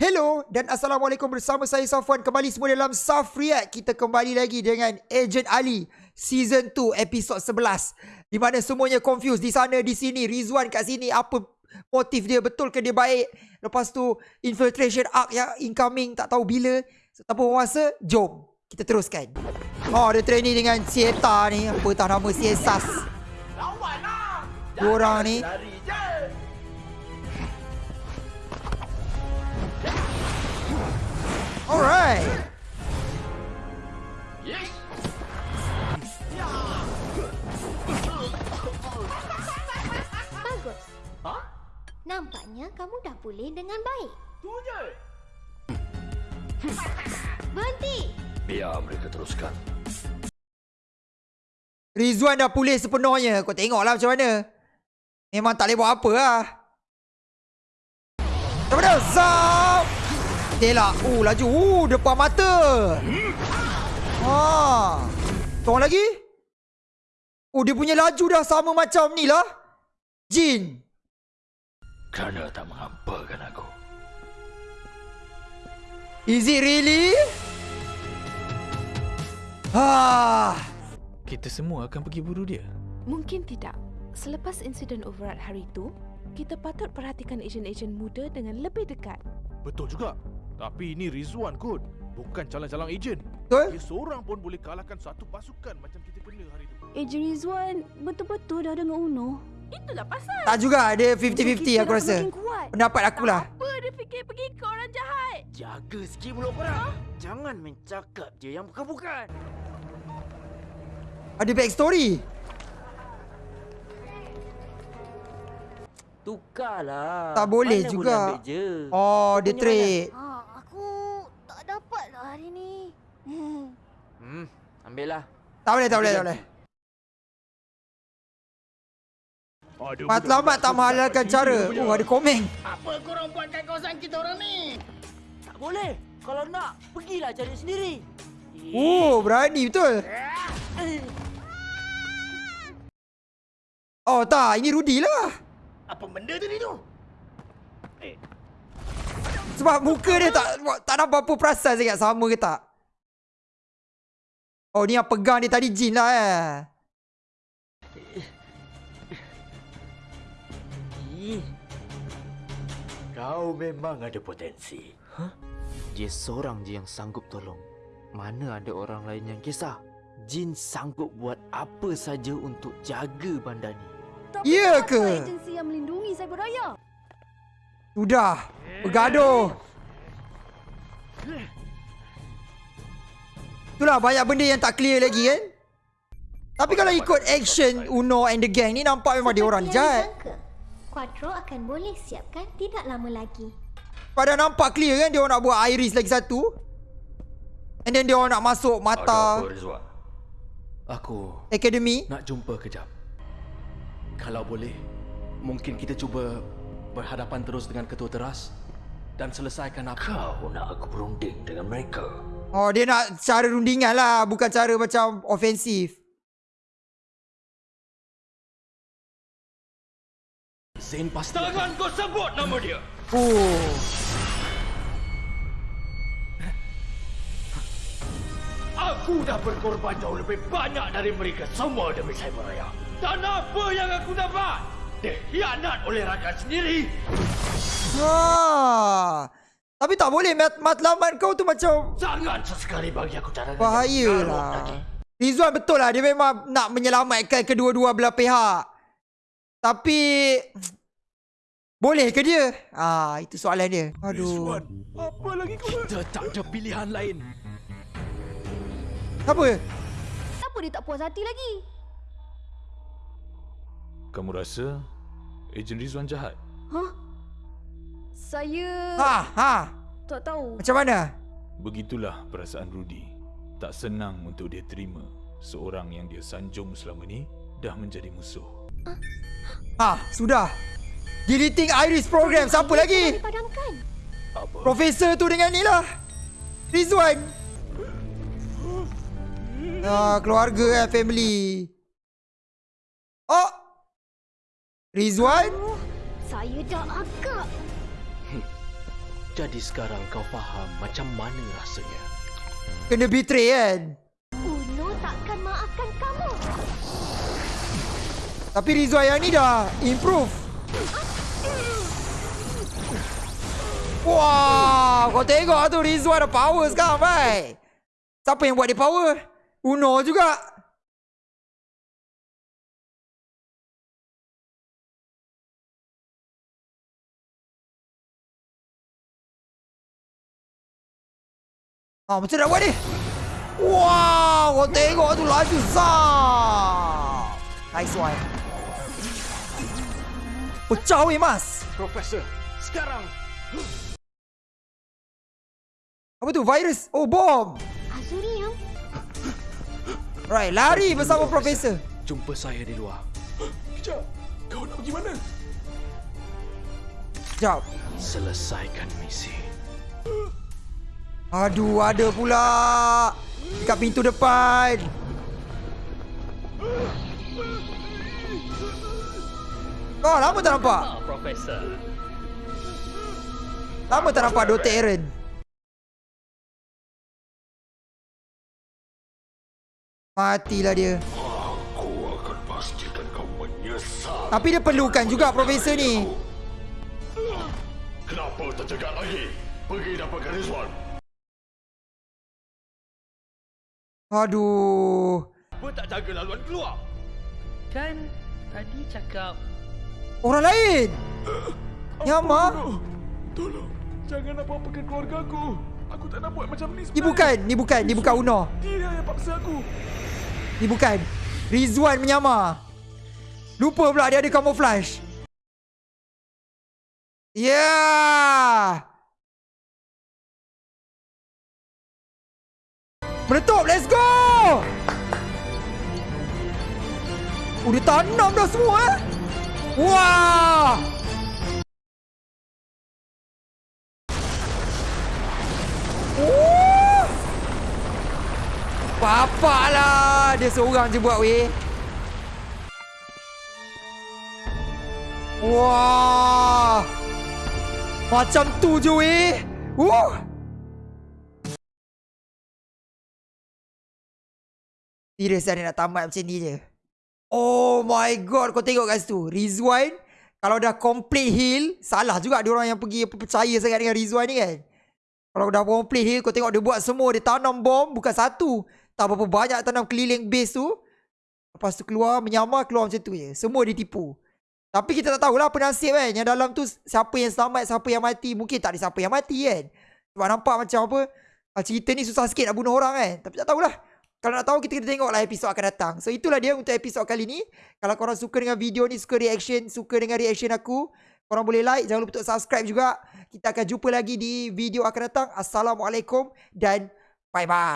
Hello dan Assalamualaikum bersama saya Safwan. Kembali semua dalam Saf React Kita kembali lagi dengan Agent Ali Season 2 episod 11 Di mana semuanya confused. Di sana, di sini, Rizwan kat sini Apa motif dia, betul ke dia baik? Lepas tu infiltration arc yang incoming Tak tahu bila. So, Tanpa bermasa, jom Kita teruskan. Oh, dia training dengan Sieta ni. Apa tak nama Siesas? Dua orang ni Alright Bagus. Nampaknya kamu dah pulih dengan baik. Tu je. Berhenti! Biar mereka teruskan. Rizwan dah pulih sepenuhnya. Kau tengoklah macam mana. Memang tak boleh buat apa lah. Daripada Zap. Tela. Uh, laju. Uh, depan mata. Ha. Tolong lagi. Oh, dia punya laju dah sama macam ni lah. Jin. Kerana tak mengampakan aku. Is it really? Ah. Kita semua akan pergi buru dia. Mungkin tidak. Selepas insiden override hari itu, kita patut perhatikan ejen-ejen muda dengan lebih dekat. Betul juga. Tapi ini Rizwan kot. Bukan calang-calang ejen. Betul? Dia seorang pun boleh kalahkan satu pasukan macam kita kena hari itu. Ejen Rizwan betul-betul dah dengan Uno. Itulah pasal. Tak juga. Dia Kita 50-50 aku rasa. Pendapat aku lah. Apa dia fikir pergi ke orang jahat? Jaga sikit mulut korang. Jangan mencakap je yang bukan-bukan. Ada backstory. Tukarlah. Tak boleh Mana juga. Oh, dia trade. Ha, aku tak dapat lah hari ni. Hmm. mana? Hmm, ambil lah. Tak boleh, tak boleh, tak boleh. Matlamat tak menghalalkan cara. Oh, ada komen. Apa korang buat kat kawasan kita orang ni? Tak boleh. Kalau nak, pergilah cari sendiri. Oh, berani betul. Oh, tak. Ini Rudy lah. Apa benda tadi tu? Sebab muka dia tak tak nampak apa perasan sangat sama ke tak. Oh, ni yang pegang dia tadi Jin lah eh. Kau memang ada potensi. Hah? Dia seorang je yang sanggup tolong. Mana ada orang lain yang kisah? Jin sanggup buat apa saja untuk jaga bandar ni. Tapi Ya ke? agensi yang melindungi cyber raya? Sudah. Bergaduh. Itulah banyak benda yang tak clear lagi kan. Tapi kalau ikut action Uno and the gang ni nampak memang dia orang jahat. Quattro akan boleh siapkan tidak lama lagi. Pada nampak clear kan dia orang nak buat iris lagi satu. And then dia orang nak masuk mata? Aku academy. nak jumpa kejap. Kalau boleh, mungkin kita cuba berhadapan terus dengan ketua teras dan selesaikan apa. Kau nak aku berunding dengan mereka? Oh dia nak cara rundingan lah bukan cara macam ofensif. Zain pasti Jangan kau sebut nama dia! Oh. Aku dah berkorban jauh lebih banyak dari mereka semua demi cyber raya. Dan apa yang aku dapat? Dikhianat oleh rakyat sendiri. Ha. Tapi tak boleh mat matlamat kau tu macam Jangan sesekali bagi aku cara bahaya lah. Rizwan betul lah dia memang nak menyelamatkan kedua-dua belah pihak. Tapi boleh ke dia? Ah itu soalan dia. Aduh. Apa lagi kau kita tak ada pilihan lain. Apa? Kenapa dia tak puas hati lagi? Kamu rasa ejen Rizwan jahat? Hah? Saya Ha ha. Tak tahu. Macam mana? Begitulah perasaan Rudy. Tak senang untuk dia terima seorang yang dia sanjung selama ni dah menjadi musuh. Ha sudah. Deleting Iris program siapa lagi? Dipadamkan. Profesor tu dengan ni lah. Rizwan. Ah, keluarga eh, family. Oh. Rizwan? Oh, saya dah agak. Jadi sekarang kau faham macam mana rasanya. Kena betray kan? Uno takkan maafkan kamu. Tapi Rizwan yang ni dah improve. Wah, kau tengok tu Rizwan ada power sekarang, bai. Siapa yang buat dia power? Uno juga. Ah, macam nak buat ni? Wow, kau tengok tu laju zam. Nice one. Pecah weh, Mas. Profesor, sekarang Apa tu? Virus? Oh, bom. Azurium, Right, lari bersama Profesor. jumpa saya di luar. Kejap. Kau nak pergi mana? Sekejap. Selesaikan misi. Aduh, ada pula. Dekat pintu depan. Oh, lama tak nampak? Profesor. Lama tak nampak Dr. Aaron. Matilah dia. Aku akan pastikan kau menyesal. Tapi dia perlukan juga Profesor ni. Kenapa tercegat lagi? Pergi dapatkan Rizwan. Aduh. Apa tak jaga laluan keluar? Kan tadi cakap Orang lain. Nyama. Tolong. Jangan apa-apakan keluarga aku. Aku tak nak buat macam ni Ni bukan, ni bukan, ni bukan Uno. Dia yang paksa aku. Ni bukan. Rizwan menyamar. Lupa pula dia ada camouflage. Yeah. Meletup, let's go! Oh, dia tanam dah semua eh. Wah! Oh! Bapak lah Dia seorang je buat weh Wah Macam tu je weh Wuh Serius lah dia nak tamat macam ni je. Oh my god Kau tengok kat situ. Rizwan Kalau dah complete heal Salah juga dia orang yang pergi Percaya sangat dengan Rizwan ni kan. Kalau dah complete heal Kau tengok dia buat semua Dia tanam bom Bukan satu. Tak berapa banyak tanam keliling base tu. Lepas tu keluar Menyamar keluar macam tu je. Semua ditipu. Tapi kita tak tahulah apa nasib kan. Yang dalam tu Siapa yang selamat Siapa yang mati. Mungkin tak ada siapa yang mati kan. Sebab nampak macam apa ah, Cerita ni susah sikit nak bunuh orang kan. Tapi tak tahulah kalau nak tahu kita kena tengoklah episod akan datang. So itulah dia untuk episod kali ni. Kalau korang suka dengan video ni, suka reaction, suka dengan reaction aku, korang boleh like, jangan lupa untuk subscribe juga. Kita akan jumpa lagi di video akan datang. Assalamualaikum dan bye-bye.